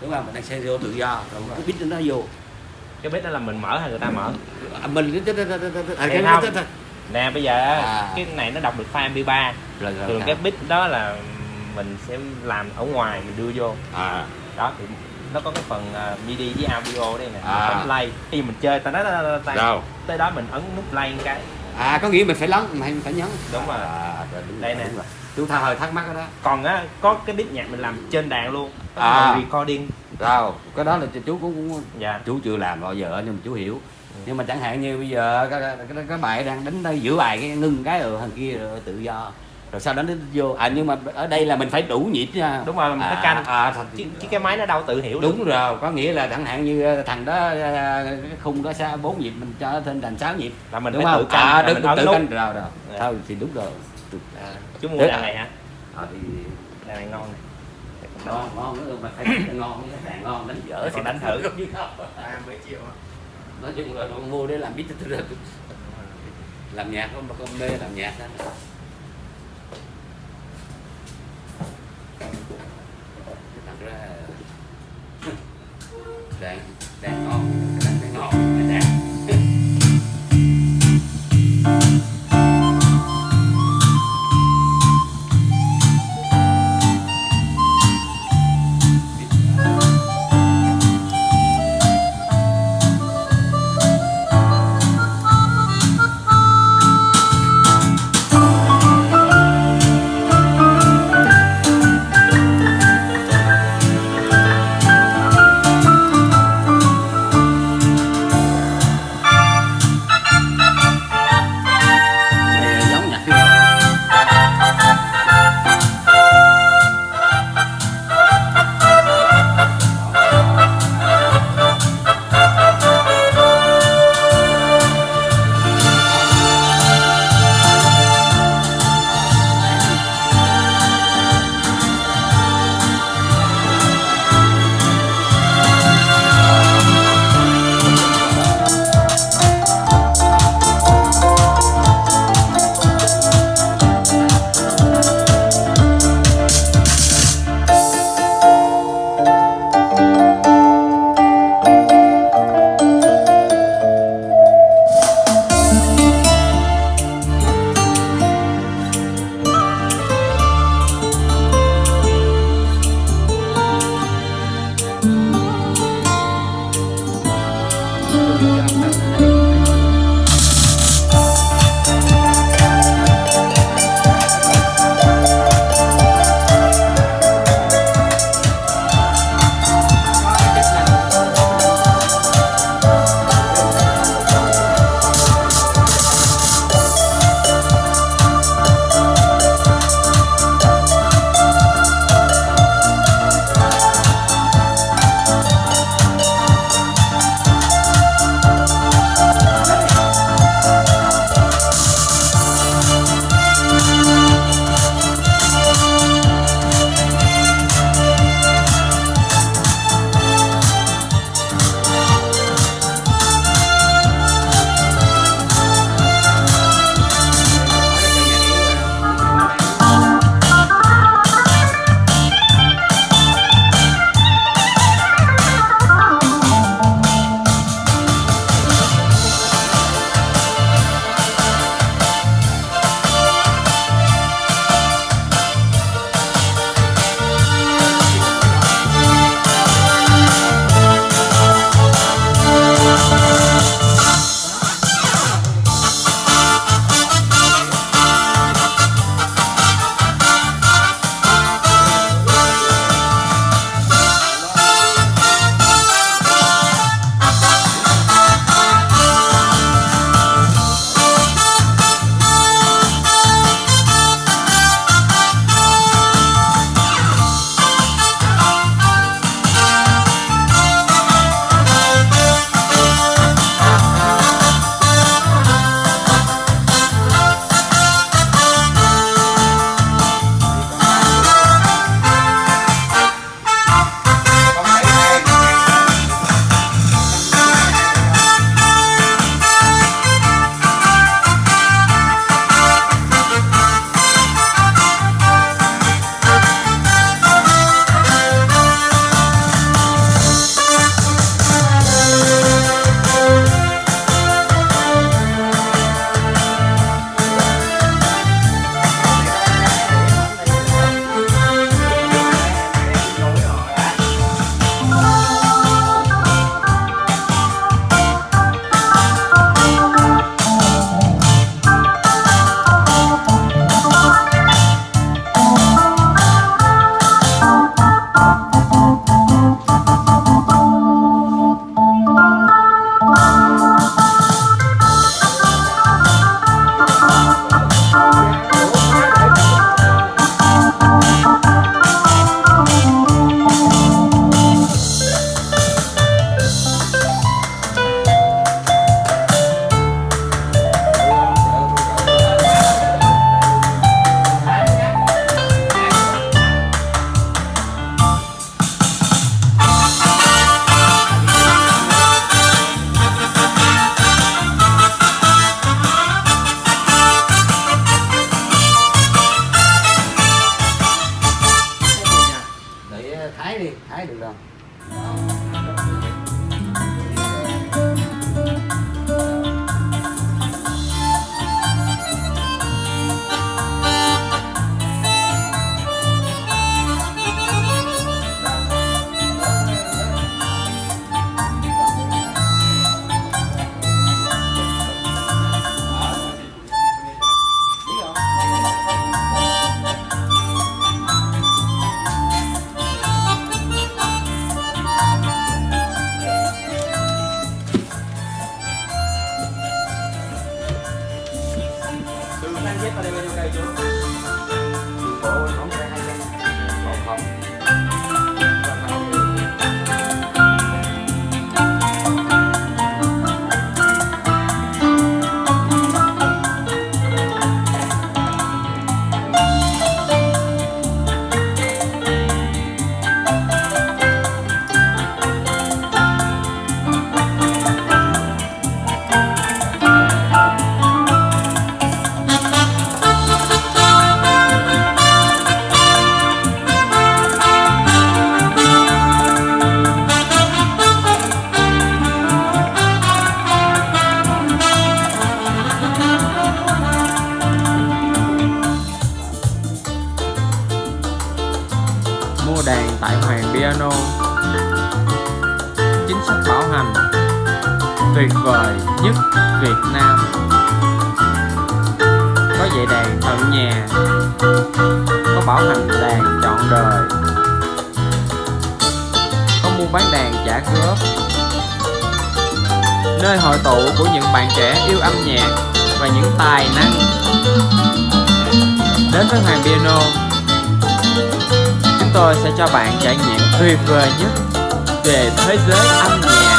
đúng không? Mình đang stereo tự do. Còn cái beat nó vô. Cái bếp đó là mình mở hay người ta mở? À, mình cái nè bây giờ À. cái này nó đọc được file mp3 rồi rồi thường cái bit đó là mình sẽ làm ở ngoài mình đưa vô. À. Đó thì nó có cái phần à, MIDI với audio đây nè. À. bấm play. Khi mình chơi ta nói tay đâu? tới đó mình ấn nút play cái. À có nghĩa mình phải lấn mình phải nhấn. Đúng rồi. à, rồi, đúng Đây rồi, nè. đúng rồi. chú tha hơi thắc mắc cái đó. Còn á có cái beat nhạc mình làm trên đàn luôn À. cái recording. Đâu cái đó là chú cũng, dạ. chú chưa làm bao giờ nhưng mà chú hiểu. Nhưng mà chẳng hạn như bây giờ các, các, các bạn đang đánh đây giữa bài cái ngưng cái rồi thằng kia rồi tự do. Rồi sau đó nó vô. À nhưng mà ở đây là mình phải đủ nhịp nha. Đúng rồi mình phải à, canh. à, thật, chứ, chứ cái máy nó đâu tự hiểu được. đúng rồi có nghĩa là chẳng hạn như thằng đó à, cái khung đó xa bốn nhịp mình cho trên thành 6 nhịp. Là mình đúng phải không? tự canh à, đúng, mình tự canh. Rồi rồi. Dạ. thôi thì đúng rồi. À, chú mua đàn này hả? À, thì đàn này ngon này ngon ngon nữa mà phải ngon cái đàn ngon đánh dở Còn đánh thử. không à mấy triệu ạ nói chung là con mua để làm biết làm nhạc không con mê làm nhạc đó. Thật ra đàn thấy ờ, thái đi thái được rồi. Tuyệt vời nhất Việt Nam. Có dạy đàn tận nhà, có bảo hành đàn trọn đời. Có mua bán đàn trả góp. Nơi hội tụ của những bạn trẻ yêu âm nhạc và những tài năng. Đến với Hoàng Piano, chúng tôi sẽ cho bạn trải nghiệm tuyệt vời nhất về thế giới âm nhạc.